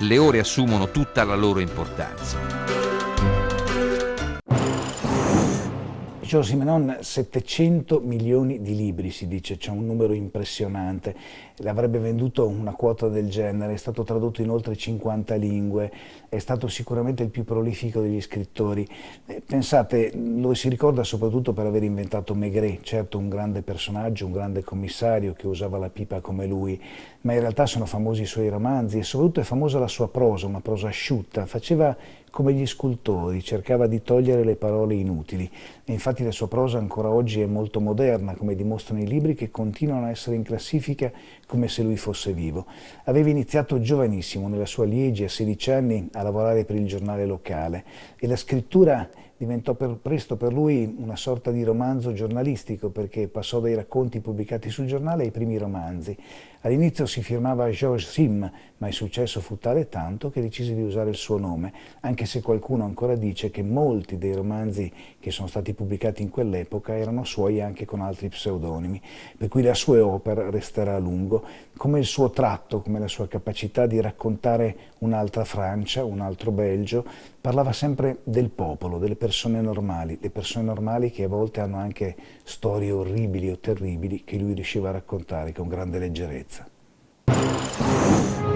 le ore assumono tutta la loro importanza. Giorgio Simenon 700 milioni di libri si dice, c'è un numero impressionante, l'avrebbe venduto una quota del genere, è stato tradotto in oltre 50 lingue, è stato sicuramente il più prolifico degli scrittori. Eh, pensate, lo si ricorda soprattutto per aver inventato Maigret, certo un grande personaggio, un grande commissario che usava la pipa come lui, ma in realtà sono famosi i suoi romanzi e soprattutto è famosa la sua prosa, una prosa asciutta, faceva come gli scultori, cercava di togliere le parole inutili e infatti la sua prosa ancora oggi è molto moderna, come dimostrano i libri che continuano a essere in classifica come se lui fosse vivo. Aveva iniziato giovanissimo, nella sua Liegi, a 16 anni, a lavorare per il giornale locale e la scrittura diventò per, presto per lui una sorta di romanzo giornalistico perché passò dai racconti pubblicati sul giornale ai primi romanzi. All'inizio si firmava Georges Sim, ma il successo fu tale tanto che decise di usare il suo nome, anche se qualcuno ancora dice che molti dei romanzi che sono stati pubblicati in quell'epoca erano suoi anche con altri pseudonimi, per cui la sua opera resterà a lungo, come il suo tratto, come la sua capacità di raccontare un'altra Francia, un altro Belgio, parlava sempre del popolo, delle persone normali, le persone normali che a volte hanno anche storie orribili o terribili che lui riusciva a raccontare con grande leggerezza.